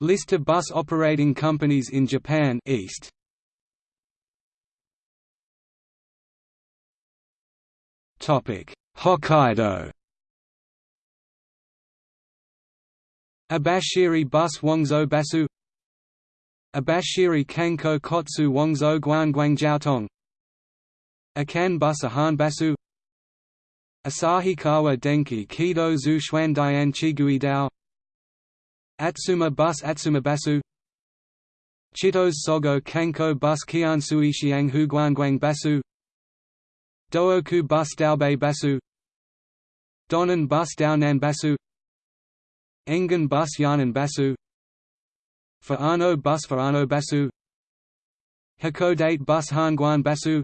List of bus operating companies in Japan East. Topic: Hokkaido. Abashiri Bus Wangzhou Basu. Abashiri Kanko Kotsu Wangzhou Guangguang Jiaotong Akan Bus Ahan Basu. Asahikawa Denki Kido Zu Xuan Dian Chigui Dao Atsuma Bus Atsuma Basu. Chitos Sogo Kanko Bus Kian Sui Xiang Hu Guangguang Basu. Dooku Bus Daobei Basu. Donan Bus Daonan Basu. Engan Bus Yanan Basu. Fa'ano Bus Fa'ano Basu. Hakodate Bus Hanguan Basu.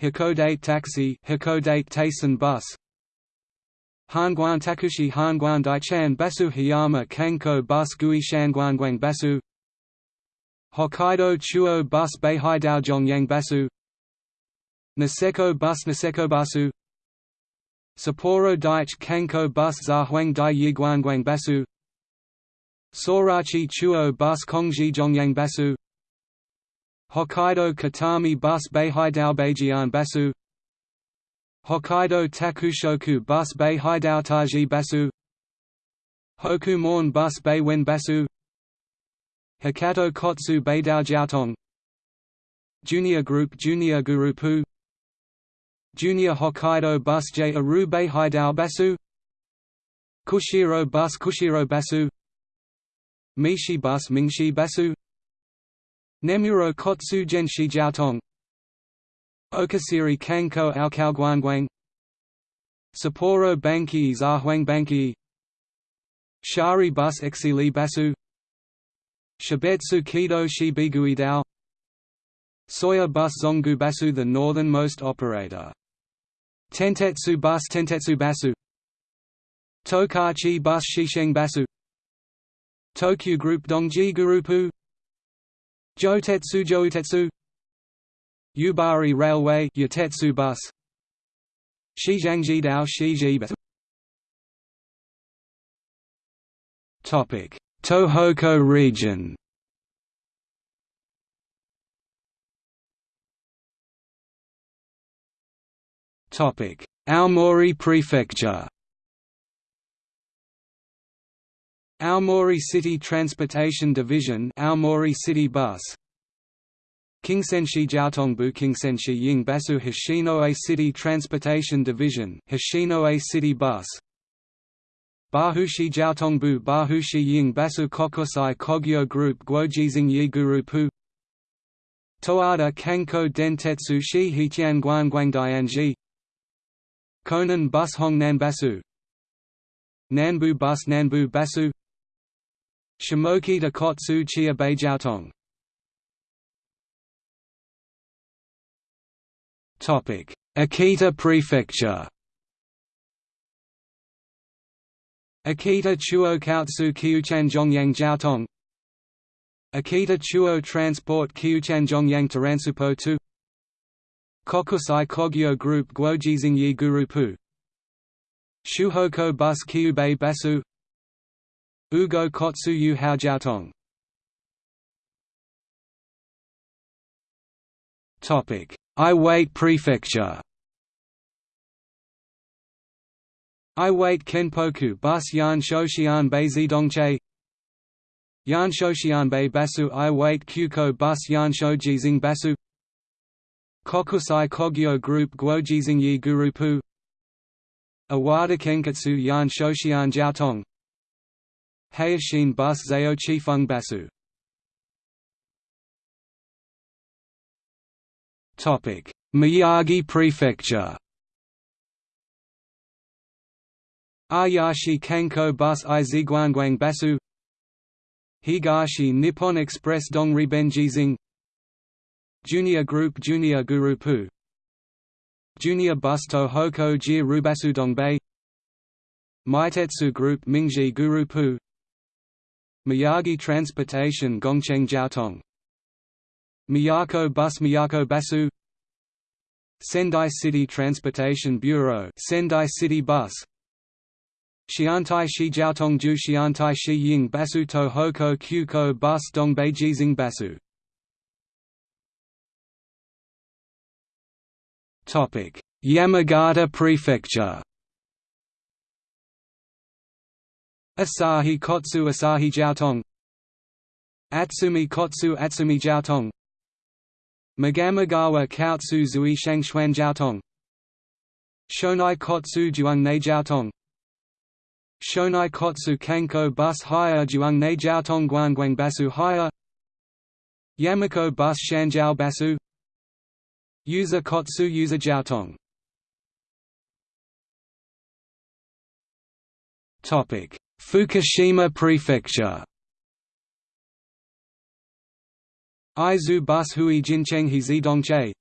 Hakodate Taxi Hakodate Taisan Bus Hanguan Takushi Hanguan Daichan Basu Hiyama Kanko Bus Gui Shanguanguang Basu Hokkaido Chuo Bus Beihai Daojongyang Basu Niseko Bus Niseko Basu. Sapporo Daiichi Kanko Bus Zahuang Dai Yiguanguang Basu Sorachi Chuo Bus Kongji Zhongyang Basu Hokkaido Katami Bus Beihai Beijian Basu Hokkaido Takushoku Bus Beihai Taiji Basu Hokumon Bus Beiwen Basu Hakato Kotsu Beidao Jiaotong Junior Group Junior Gurupu Junior Hokkaido Bus J Aru Beihai Basu Kushiro Bus Kushiro Basu Mishi Bus Mingshi Basu Nemuro Kotsu Genshi Jiaotong Okasiri Kanko Aokao Guangguang Sapporo Banki Zahuang Banki. Shari Bus Exili Basu. Shibetsu Kido Shibigui Dao. Soya Bus Zongu Basu the northernmost operator. Tentetsu Bus Tentetsu Basu. Tokachi Bus Shisheng Basu. Tokyu Group Dongji Gurupu. Jotetsu Joutetsu Yubari Railway Yatetsu Bus. Shijiangji Dao Shiji Bus. Topic. Tohoku region. Topic. Aomori Prefecture. Aomori City Transportation Division Aomori City Bus Kingsenshi Jiaotongbu Kingsenshi Yingbasu Hoshinoe City Transportation Division Hoshinoe City Bus. Bahushi Jiaotongbu Bahushi Yingbasu Kokusai Kogyo Group Guojizing Yi Gurupu Toada Kanko Dentetsu Shi Hiqian Guangguangdianji Konan Bus Hongnan Basu Nanbu Bus Nanbu Basu Shimoki de Kotsu Chia Beijiaotong Akita Prefecture Akita Chuo Kaotsu Kyuchan Zhongyang Jiaotong Akita Chuo Transport Kyuchan Zhongyang Taransupo 2 Kokusai Kogyo Group Guojizing Yi Gurupu Shuhoko Bus Kyubei Basu Ugo Kotsu Yu Topic: Iwate Prefecture. Iwate Kenpoku Bus Yan Shoshian Bei Zidongche. Yan Shoshian Bei Basu Iwate Kyuko Bus Yan Shojizing Basu Kokusai Kogyo Group Guojizing Yi Gurupu. Awada Kenkatsu Yan Shoshian Jiaotong. Hayashin Bus Zayo Chifeng Basu Miyagi Prefecture Ayashi Kanko Bus I Ziguanguang Basu Higashi Nippon Express Dongri Benjizing Junior Group Junior Gurupu Junior Bus Tohoku Jir Rubasu Dongbei Meitetsu Group Mingji Gurupu Miyagi Transportation Gongcheng Jiaotong Miyako Bus Miyako Basu Sendai City Transportation Bureau Sendai City Bus Xiantai Shi Jiaotong Ju Xiantai Shi Ying Basu To Hoko Kyuko Bus Dong Beijing Basu Yamagata Prefecture. Asahi Kotsu Asahi Jiaotong. Atsumi Kotsu Atsumi Jiaotong Magamagawa Kaotsu Zui Shangxuan Jiaotong. Shonai Kotsu Juang Jiaotong. Shonai Kotsu Kanko Bus Hire Juang Jiaotong Guangguang Basu Hire. Yamako Bus Shanjiao Basu. User Kotsu User Jiaotong. Fukushima Prefecture Aizu Bus Huijin Hizi Dongche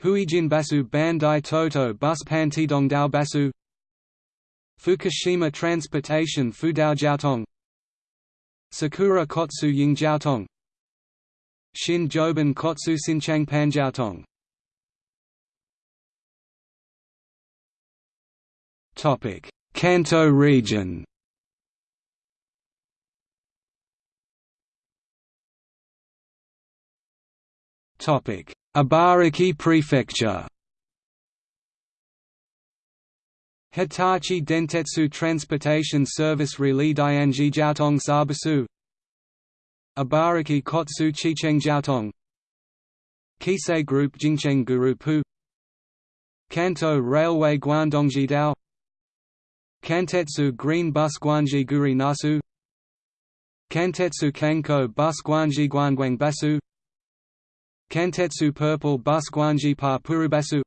Huijin Basu Bandai Toto Bus Pantidongdao Basu. Fukushima Transportation Fudao Jiaotong. Sakura Kotsu Ying Jiaotong. Shin Joban Kotsu Sinchang Panjiaotong Kanto region. Ibaraki Prefecture. Hitachi Dentetsu Transportation Service Rili Dianji Jiaotong Sabasu Ibaraki Kotsu Chicheng Jiaotong Keisei Group Jingcheng Gurupu Kanto Railway Guangdongjidao Kantetsu Green Bus Guanji Guri Nasu Kantetsu Kanko Bus Guanji Guangguang Basu Kantetsu Purple Bus Guanji Pa Purubasu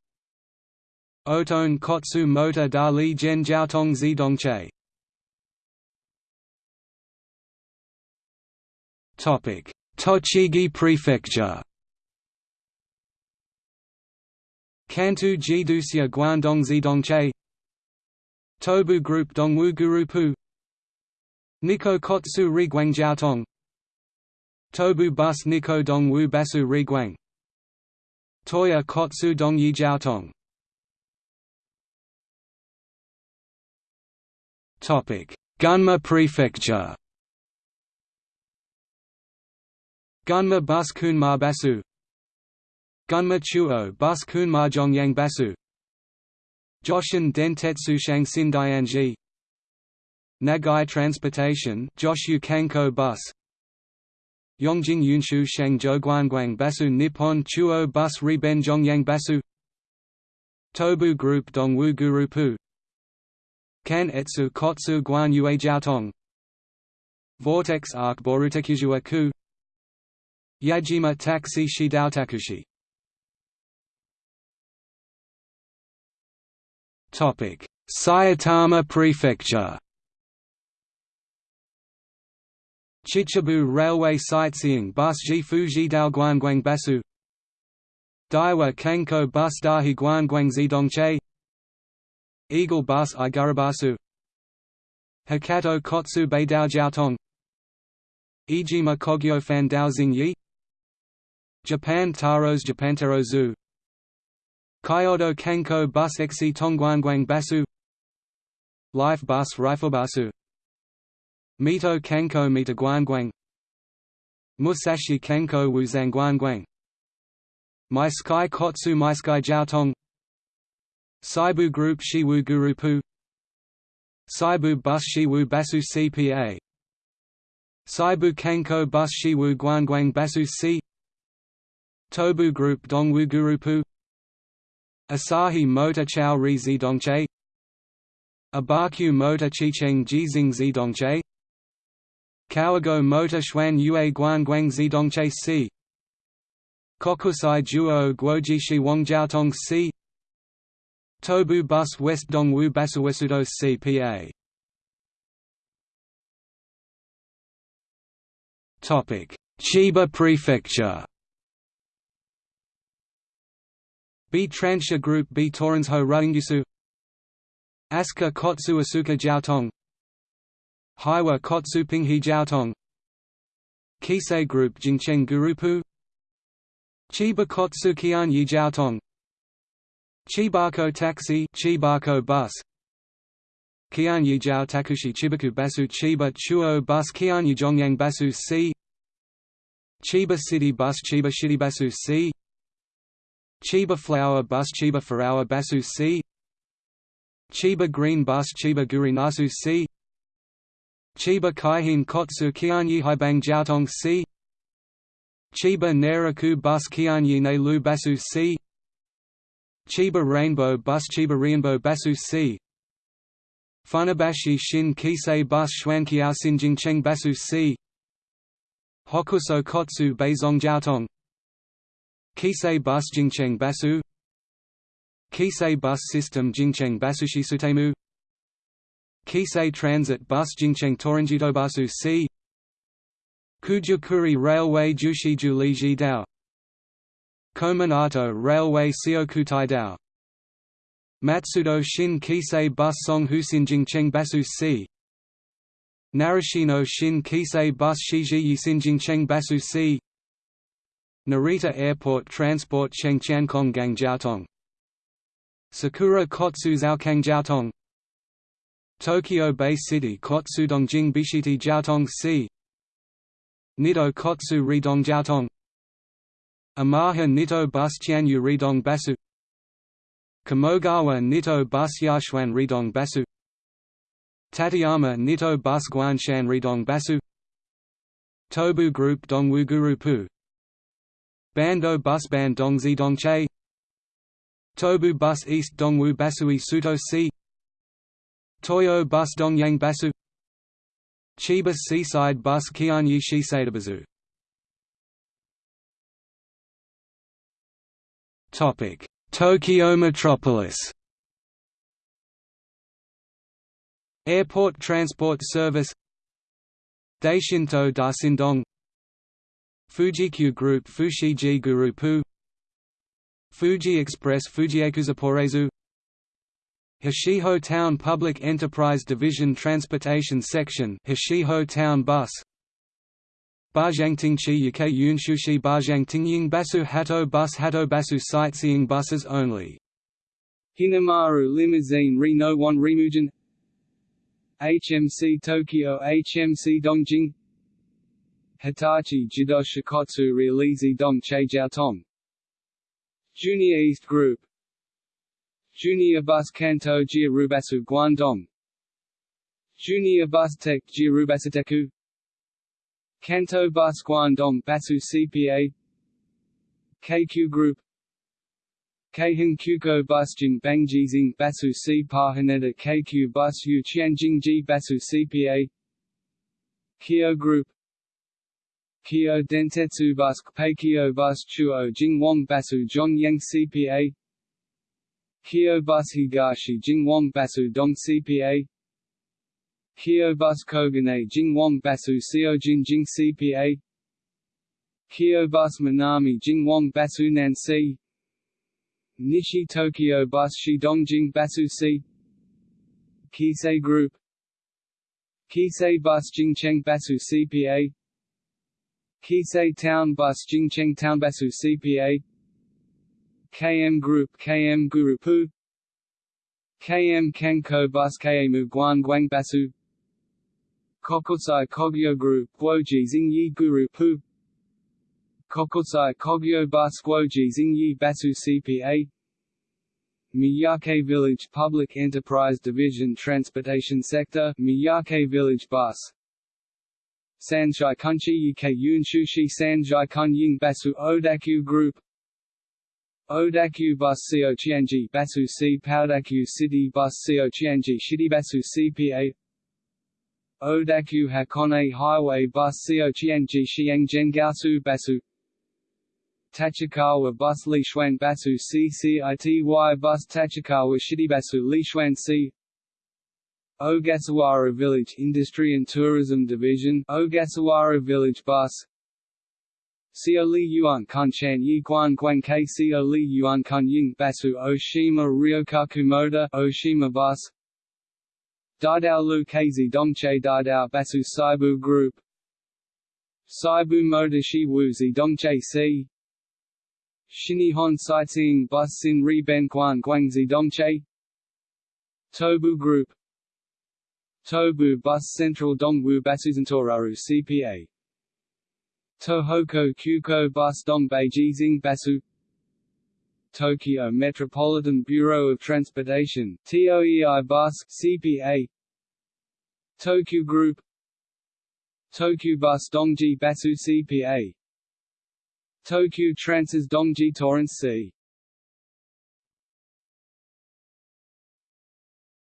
Otone Kotsu Motor Da Li Gen Zidongche. Tochigi Prefecture. Kantu Jidusia Guangdong Zidongche. Tobu Group Dongwu Gurupu. Nikko Kotsu Riguang Jiaotong Tobu Bus Nikko Dongwu Basu Riguang Toya Kotsu dong Dongyi Jiaotong Gunma Prefecture. Gunma Bus Kunma Basu Gunma Chuo Bus Kunma Zhongyang Basu Joshin Dentetsu Shangxin Dianji Nagai Transportation Joshu Kanko Bus Yongjing Yunshu Shangzhou Guangguang Basu Nippon Chuo Bus Reben Zhongyang Basu Tobu Group Dongwu Gurupu Kan Etsu Kotsu Guan Yue Jiaotong Vortex Arc Borutekuzua Ku Yajima Taxi Shidaotakushi Topic: Saitama Prefecture. Chichibu Railway Sightseeing Bus Jifu Jidao Guangguang Basu Daiwa Kanko Bus Dahi Guangguang Zidongche Eagle Bus Igarabasu. Hakato Kotsu Beidao Jiaotong. Ijima Kogyo Fandao Xingyi Japan Taros Japantaro Zoo. Kyoto Kanko Bus Exi Tongguangguang Basu Life Bus Riflebasu Mito Kanko Mita Guangguang Musashi Kanko Wuzang Guangguang My Sky Kotsu My Sky Jiaotong Seibu Group Shiwu Gurupu Seibu Bus Shiwu Basu CPA Seibu Kanko Bus Shiwu Guangguang Basu C. Tobu Group Dongwu Gurupu Asahi Motor Chao Ri Zidongche Abakyu Motor Chicheng Jizing Zidongche Kawago Motor Xuan Yue Guangguang Zidongche C Kokusai Juo Guoji Shi Wangjiaotong C Tobu Bus West Dongwu Basuwesudo CPA Chiba Prefecture. B Transha Group B Torrensho Ruingisu Asuka Kotsu Asuka Jiaotong Haiwa Kotsu Pinghe Jiaotong. Keisei Group Jingcheng Gurupu. Chiba Kotsu Kian Yi Jiaotong. Chibako Taxi Chibako Bus. Kianyi Jiao Takushi Chibaku Basu Chiba Chuo Bus Kianyi Zhongyang Basu C. Chiba City Bus Chiba City Basu C. Chiba Flower Bus Chiba Flower Basu C. Chiba Green Bus Chiba Guri Nasu C Chiba Kaihin Kotsu Kianyi Haibang Jiaotong C. Chiba Neraku Bus Kianyi Ne Lu Basu C. Chiba Rainbow Bus Chiba Rainbow Basu C. Funabashi Shin Keisei Bus Xuanqiao Sinjingcheng Basu C. Hokuso Kotsu Beizong Jiaotong. Keisei Bus Jingcheng Basu. Keisei Bus System Jingcheng Basushi Sutemu Keisei Transit Bus Jingcheng Toranjitobasu C. Kujukuri Railway Jushiju Liji Dao. Kominato Railway Siokutai Dao. Matsudo Shin Keisei Bus Song Husinjingcheng Basu C. Narashino Shin Keisei Bus Shiji Sinjingcheng Basu C. Narita Airport Transport Chengqiankong Gang Jiaotong Sakura Kotsu Zhaokang Jiaotong Tokyo Bay City Kotsu Dongjing Bishiti Jiaotong C. Nito Kotsu Ridong Jiaotong. Amaha Nito Bus Qianyu Ridong Basu Kamogawa Nito Bus Yashuan Ridong Basu Tateyama Nito Bus Guanshan Ridong Basu Tobu Group Dongwu Guru Pu Bando Bus Ban Dongzi Dongche. Tobu Bus East Dongwu Basui Suto C Toyo Bus Dongyang Basu Chiba Seaside Bus Kianyi Shiseidabazu. Topic: Tokyo Metropolis. Airport Transport Service. Daishinto Dasindong. Fujikyu Group Fushiji Gurupu. Fuji Express Fujiekuzaporezu Hishiho Town Public Enterprise Division Transportation Section Hishiho Town Bus. Bajangtingchi Yuke Yunshushi Bajangtingying Basu Hato Bus Hato Basu Sightseeing buses only. Hinamaru Limousine Reno 1 Rimujin HMC Tokyo HMC Dongjing. Hitachi Jido Shikotsu Realizi Dong Cheijiaotong Junior East Group Junior Bus Kanto Jirubasu Guangdong. Junior Bus Tech Jirubasuteku Kanto Bus Guangdong Basu CPA KQ Group. Keihin Kyuko Bus Jing Bangjizing Basu C Pahaneta KQ Bus Yu Ji Basu CPA Kyo Group. Kyo Dentetsu Bus Peikyo Bus Chuo Jingwong Basu Zhongyang CPA Kyo Bus Higashi Jingwong Basu Dong CPA Kyo Bus Kogane Jingwong Basu Seojin Jing CPA Kyo Bus Minami Jingwong Basu Nancy Nishi Tokyo Bus Shidongjing Basu C Keisei Group Keisei Bus Jingcheng Basu CPA Keisei Town Bus Jingcheng Town Basu CPA KM Group KM Gurupu. KM Kenko Bus KM Guan Basu. Kokusai Kogyo Group Guoji Xingyi Gurupu. Kokusai Kogyo Bus Guoji Xingyi Basu CPA Miyake Village Public Enterprise Division Transportation Sector Miyake Village Bus. Sanshai Kunchi Yike Yunshushi Sanjai Kunying Basu Odakyu Group Odakyu Bus Co Chianji Basu C Powdakyu City Bus Co Chianji Shiribasu CPA Odakyu Hakone Highway Bus Co Chianji Xiangzhen Gaosu Basu. Tachikawa Bus Lishuan Basu CCITY Bus Tachikawa Shiribasu Lishuan C. Ogasawara Village Industry and Tourism Division Ogasawara Village Bus Xio Li Yuan Kunshan Yi Guan Guan K Xio Li Yuan Kun Ying Basu Oshima Ryokaku Motor Oshima Bus Daidao Lu Keizi Dongche Daidao Basu Seibu Group Seibu Motor Shiwuzi Dongche C Shinihon Sightseeing Bus Sin Ri Ben Guan Guangzi Dongche Tobu Group Tobu Bus Central Dongwu Basuzentoraru CPA Tohoku Kyuko Bus Dongbei Jizing Basu Tokyo Metropolitan Bureau of Transportation TOEI Bus CPA Tokyo Group. Tokyo Bus Dongji Basu CPA Tokyo Transas Dongji Torrance C.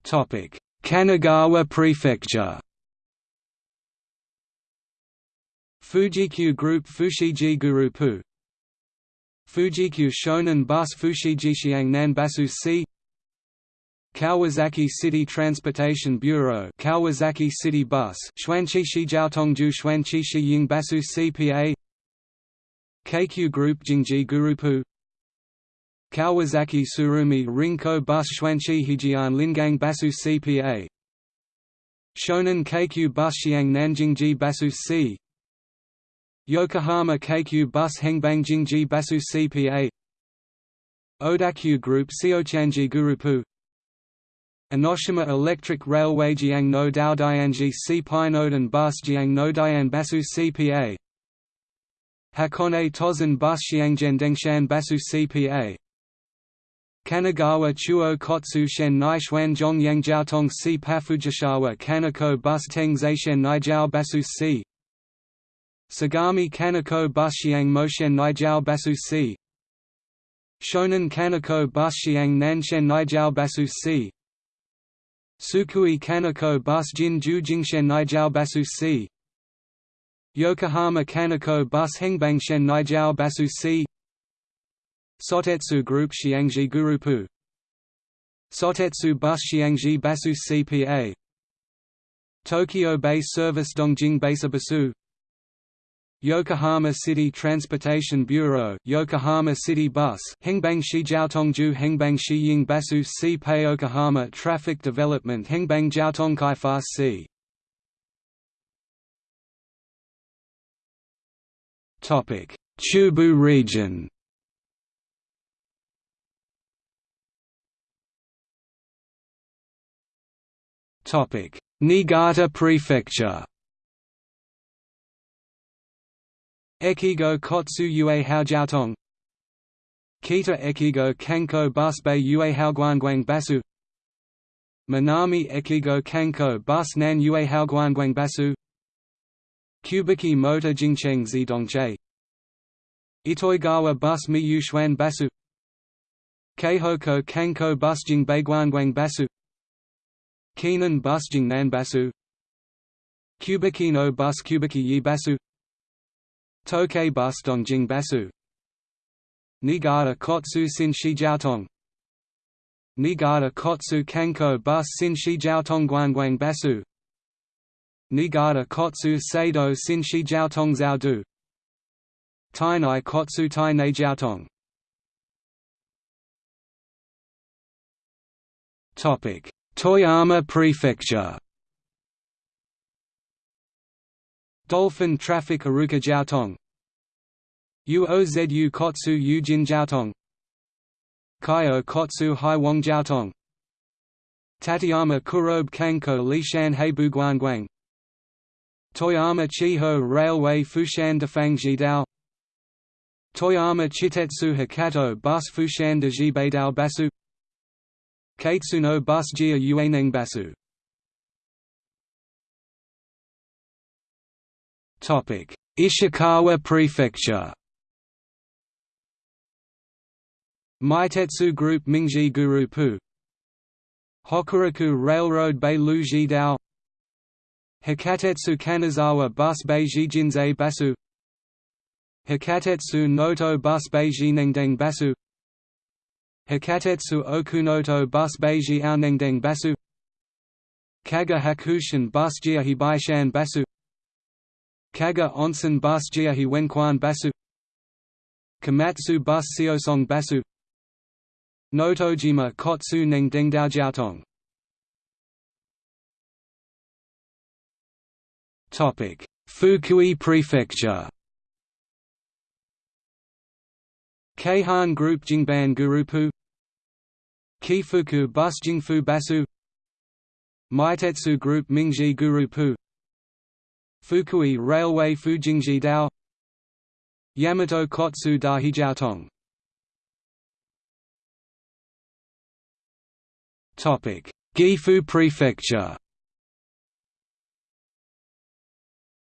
Topic. Kanagawa Prefecture Fujikyu Group Fushigi Gurupu. Fujikyu Shonan Bus Fushigi Nan Basu C. Kawasaki City Transportation Bureau Kawasaki City Bus Xuanqishi Jiaotongju Xuanqishi Ying Basu CPA KQ Group Jingji Gurupu. Kawasaki Surumi Rinko Bus Xuanqi Hijian Lingang Basu CPA Shonan KQ Bus Xiang Nanjingji Basu C Yokohama Keikyu Bus Hengbang Jingji Basu CPA Odakyu Group Seochanji Gurupu Enoshima Electric Railway Jiang no Daodianji C Pinodan Bus Jiang no Dian Basu CPA Hakone Tozen Bus Xiangzhendengshan Basu CPA Kanagawa Chuo Kotsu Shen Nai Xuan Zhong Yang Jiaotong Si Pafujishawa Kanako Bus Teng Zaishen Nai Jiao Basu Si Sagami Kanako Bus Xiang Moshen Nai Jiao Basu Si Shonan Kanako Bus Xiang Nanshen Nai Jiao Basu Si Sukui Kanako Bus Jin Ju Jingshen Nai Basu Si Yokohama Kanako Bus Hengbangshen Nai Jiao Basu Si Sotetsu Group Xiangji Gurupu. Sotetsu Bus Xiangji Basu CPA Tokyo Bay Service Dongjing Basabasu Yokohama City Transportation Bureau Yokohama City Bus Hengbang Shijiaotongju Hengbang Shiying Basu C Pei Yokohama Traffic Development Hengbang Jiaotong Kaifa C Topic Chubu region Topic: Niigata Prefecture. Ekigo Kotsu Yue Haojiaotong. Kita Ekigo Kanko Bus Bei Yue Haoguanguang Basu. Minami Ekigo Kanko Bus Nan Yue Haoguanguang Basu. Kubiki Motor Jingcheng Zidongche Itoigawa Bus Mi Yuxuan Basu. Keihoko Kanko Bus Jing Beiguanguang Basu. Kenan bus Jingnan Basu. Kubikino bus Kubiki Yi Basu Tokei bus Dongjing Basu. Niigata Kotsu Shijiaotong Niigata Kotsu Kanko bus Shijiaotong Guanguang Basu. Niigata Kotsu Seido Shijiaotong Zhaodu Tainai Kotsu Tai Neijiaotong Topic. Toyama Prefecture Dolphin Traffic Aruka Jiaotong. Uozu Kotsu Yujin Jiaotong. Kaio Kotsu Haiwang Jiaotong. Tateyama Kurobe Kanko Lishan Heibu Guanguang. Toyama Chiho Railway Fushan Defang Jidao Toyama Chitetsu Hakato Bus Fushan de Jibeidao Basu. Kaitsuno bus Jia Yuaneng Ishikawa Prefecture. Meitetsu Group Mingji Gurupu. Hokuriku Railroad Bei Lu Jidao Hikatetsu Kanazawa Bus Bei Jijinzei Basu. Hikatetsu Noto Bus Bei Jinengdeng Basu. Hikatetsu Okunoto Bus Beiji Aonengdeng Basu. Kaga Hakushin Bus Jiahi Baishan Basu Kaga Onsen Bus Jiahi Wenquan Basu. Komatsu Bus Seosong Basu. Notojima Kotsu Neng Dengdao Jiaotong. Fukui Prefecture. Keihan Group Jingban Gurupu. Kifuku Bus Jingfu Basu. Meitetsu Group Mingji Gurupu Fukui Railway Fujingji Dao Yamato Kotsu Dahijiaotong Topic: Gifu Prefecture.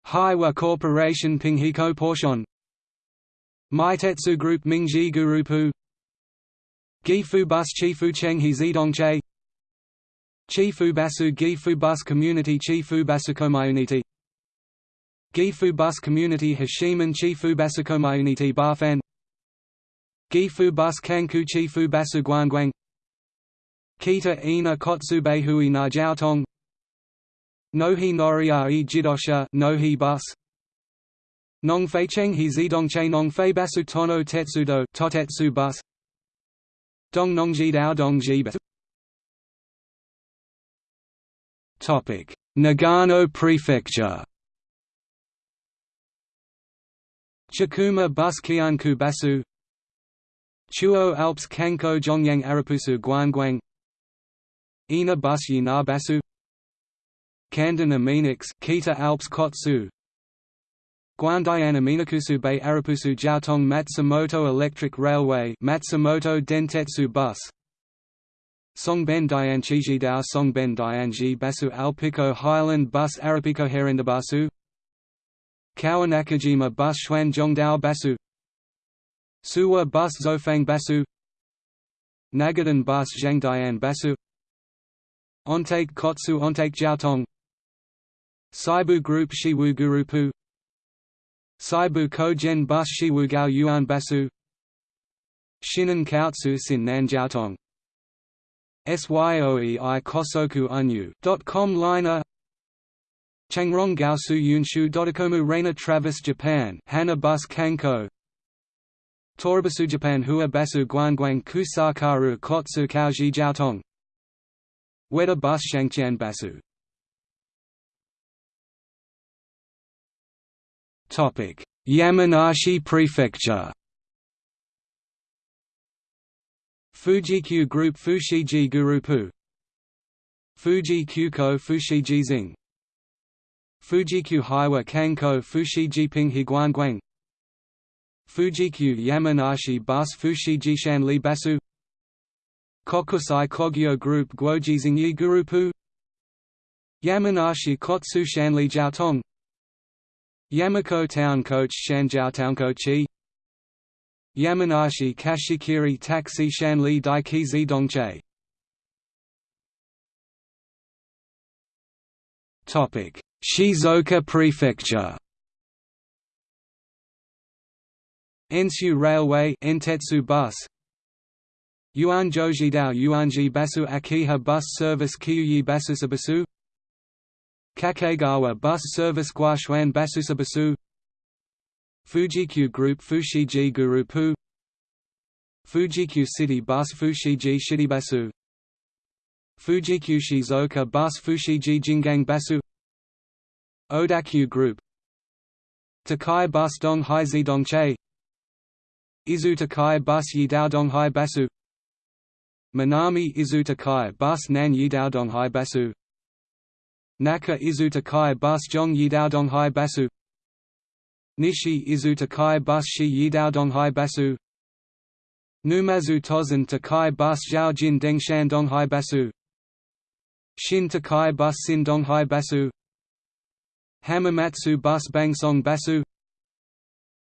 Hiwa Corporation Pinghiko Portion. Meitetsu Group Mingji Gurupu. Gifu Bus Chifu Chenghe Zidongche. Chifu Basu Gifu Bus Community Chifu Basukomayuniti Gifu Bus Community Hashiman Chifu Basukomayuniti Bafan. Gifu Bus Kanku Chifu Basu Guangguang. Kita ina Kotsube Hui na Jiaotong. Nohi Noria Jidosha Nohi Bus. Nong Fei Cheng He Zidongche Nong Fei Basu Tono Tetsudo Totetsu Bus. Dong Nongji Dao Dongji Topic Nagano Prefecture Chikuma Bus Kianku Basu Chuo Alps Kanko Zhongyang Arapusu Guanguang Ina Bus Yina Basu Kandan Aminix Kita Alps Kotsu Guandian Aminakusu Bay Arapusu Jiaotong Matsumoto Electric Railway Matsumoto Dentetsu Bus Songben Dianchiji Dao Songben Dianji Basu Alpico Highland Bus Arapico Herendabasu Kawanakajima Bus Xuanzhongdao Basu. Suwa Bus Zofang Basu. Nagadan Bus Zhangdian Basu. Ontake Kotsu Ontake Jiaotong Seibu Group Shiwu Gurupu. Seibu Kogen Bus Shiwu Gao Yuan Basu. Shinan Kaotsu Sin Jiaotong SYOEI Kosoku Unyu .com liner Changrong Gaosu Yunshu Dodokomu Reina Travis Japan Hana Bus Kanko. Toribasu Japan Hua Basu Guanguang Kusakaru Kotsu Kaoji Jiaotong. Weda Bus Shangqian Basu. Yamanashi Prefecture. Fujikyu Group Fushiji Gurupu. Fuji Kyuko Fushiji Zing Fujikyu Hiwa Kanko Fushiji Pinghe Guanguang Fujikyu Yamanashi Bus Shanli Basu. Kokusai Kogyo Group Guojizingyi Gurupu Yamanashi Kotsu Shanli Jiaotong. Yamako Town Coach Shanjiao Chi Yamanashi Kashikiri Taxi Shanli Daikizi Dongche Shizuoka Prefecture Enshu Railway Entetsu Bus Yuan Jojidao Yuanji Basu Akiha Bus Service Kyuyi Basusabasu Kakegawa Bus Service Guashuan Basusabasu Fujikyu Group Fushiji Gurupu Fujikyu City Bus Fushiji Shidibasu Fujikyu Shizuoka Bus Fushiji Jingang Basu Odakyu Group Takai Bus Dong Hai Zidongche Izu Takai Bus Yidao Donghai Basu Minami Izu Takai Bus Nan Yidao Donghai Basu Naka Izu Takai Bus Zhong Yidao Donghai Basu Nishi Izu Takai Bus Shi Yidao Donghai Basu Numazu Tozen Takai Bus Zhao Jin Dengshan Donghai Basu Shin Takai Bus Sin Donghai Basu Hamamatsu Bus Bangsong Basu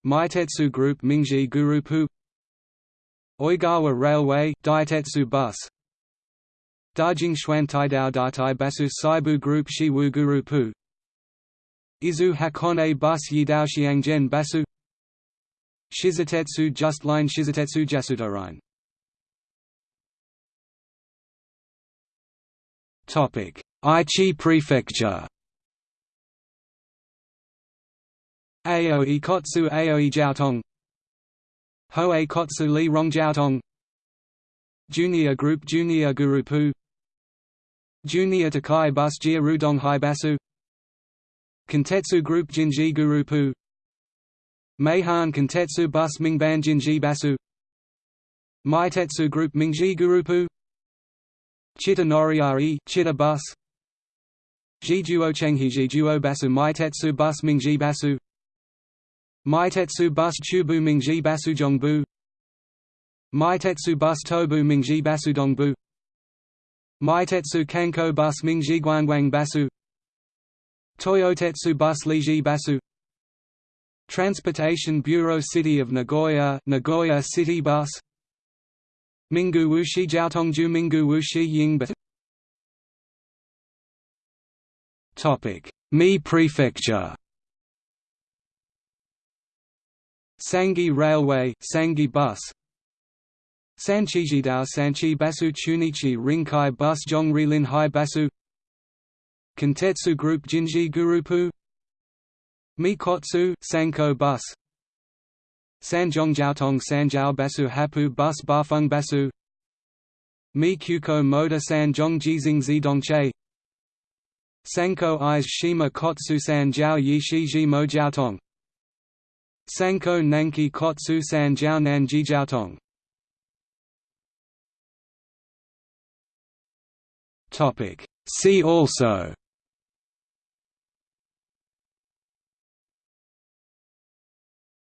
Meitetsu Group Mingji Gurupu Oigawa Railway Daitetsu Bus Dajing Xuan Taidao Datai Basu Seibu Group Shiwu Gurupu Izu Hakone Bus Yidao Xiangzhen Basu Shizutetsu Just Line Shizutetsu Jasudorain Aichi Prefecture. Aoi Kotsu Aoi Jiaotong. Hoei Kotsu Li Rongjiaotong Junior Group Junior Gurupu. Junior Takai Bus Jia Rudong Basu Kentetsu Group Jinji Gurupu. Meihan Kentetsu Bus Mingban Jinji Basu. Meitetsu Group Mingji Gurupu Chitta Noriari Chitta Bus. Jijuo Chenghi Jijuo Basu Meitetsu Bus Mingji Basu Meitetsu Bus Chubu Mingji Basu Jongbu. Meitetsu Bus Tobu Mingji Basu Dongbu. Meitetsu Kanko Bus Mingji Guangguang Basu Toyotetsu Bus Liji Basu Transportation Bureau City of Nagoya Nagoya City Bus Mingu Wuxi Jiaotongju Mingu Wuxi Yingbat Topic. Mi Prefecture. Sangi Railway Sangi Bus. Sanchijidao Sanchi Basu Chunichi Rinkai Bus Zhongrilin Hai Basu. Kintetsu Group Jinji Gurupu. Mikotsu Sanko Bus Sanjong Jiaotong Sanjiao Basu Hapu Bus Bafeng Basu Mi Kyuko Moda Jizing Zidongche. Sanko Eyes Shima Kotsu San Jiao Yishiji Mo Jiaotong. Sanko Nanki Kotsu San Jiao Nanji Jiaotong. See also